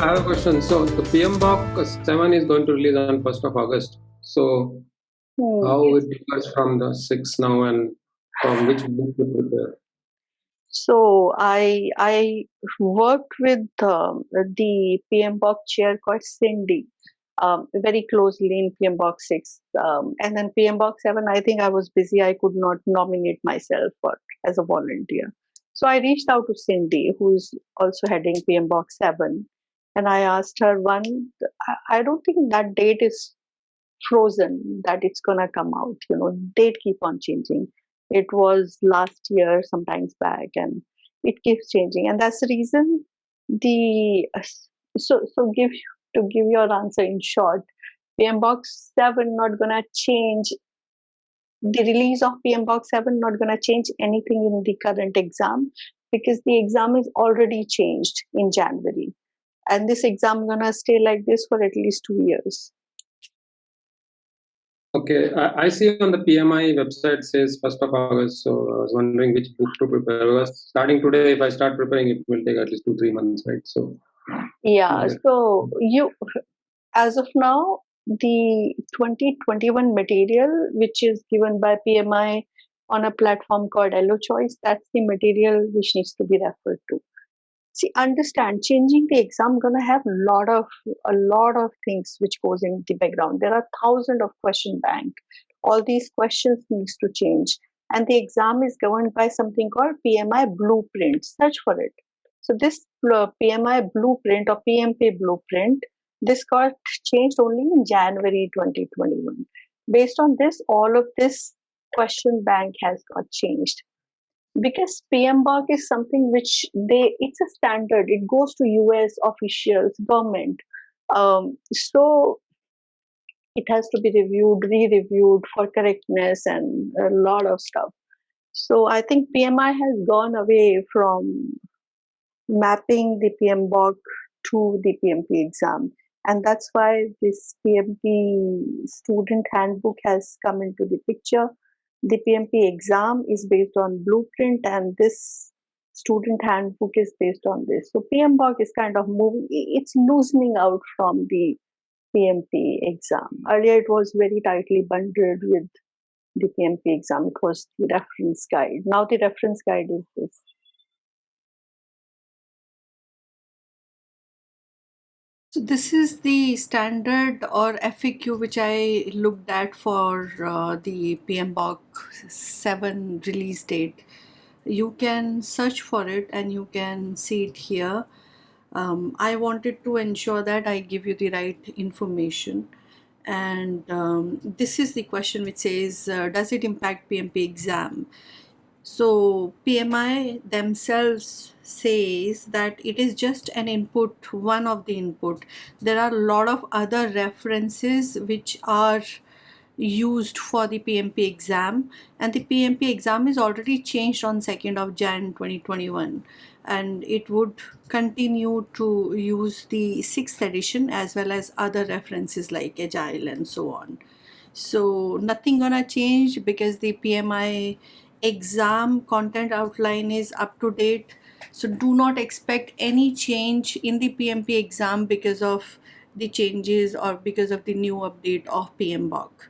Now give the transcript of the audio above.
I have a question. So the PMBOK 7 is going to release on 1st of August. So hmm. how it differs from the 6 now and from which book to prepare? So I I worked with um, the PMBOK chair called Cindy um, very closely in PMBOK 6. Um, and then PMBOK 7, I think I was busy. I could not nominate myself for, as a volunteer. So I reached out to Cindy, who's also heading PMBOK 7. And I asked her, one, I don't think that date is frozen, that it's to come out. You know, date keep on changing. It was last year, sometimes back, and it keeps changing. And that's the reason the so so give to give your answer in short, PMBOK 7 not gonna change the release of PMBOK 7 not gonna change anything in the current exam because the exam is already changed in January. And this exam gonna stay like this for at least two years. Okay, I, I see on the PMI website says 1st of August, so I was wondering which book to prepare. Because starting today, if I start preparing, it will take at least two, three months, right? So yeah so you as of now the 2021 material which is given by pmi on a platform called Elo Choice, that's the material which needs to be referred to. See, understand, changing the exam gonna have a lot of a lot of things which goes in the background. There are thousands of question bank. All these questions needs to change, and the exam is governed by something called PMI blueprint. Search for it. So this PMI blueprint or PMP blueprint, this got changed only in January 2021. Based on this, all of this question bank has got changed. Because PMBOK is something which they, it's a standard. It goes to US officials, government. Um, so it has to be reviewed, re-reviewed for correctness and a lot of stuff. So I think PMI has gone away from mapping the PMBOK to the PMP exam. And that's why this PMP student handbook has come into the picture. The PMP exam is based on blueprint and this student handbook is based on this. So PMBOK is kind of moving, it's loosening out from the PMP exam. Earlier it was very tightly bundled with the PMP exam. It was the reference guide. Now the reference guide is this. So this is the standard or FAQ which I looked at for uh, the PMBOK 7 release date. You can search for it and you can see it here. Um, I wanted to ensure that I give you the right information and um, this is the question which says uh, does it impact PMP exam so PMI themselves says that it is just an input, one of the input. There are a lot of other references which are used for the PMP exam and the PMP exam is already changed on 2nd of Jan 2021 and it would continue to use the 6th edition as well as other references like Agile and so on. So nothing gonna change because the PMI exam content outline is up to date so do not expect any change in the PMP exam because of the changes or because of the new update of PMBOK.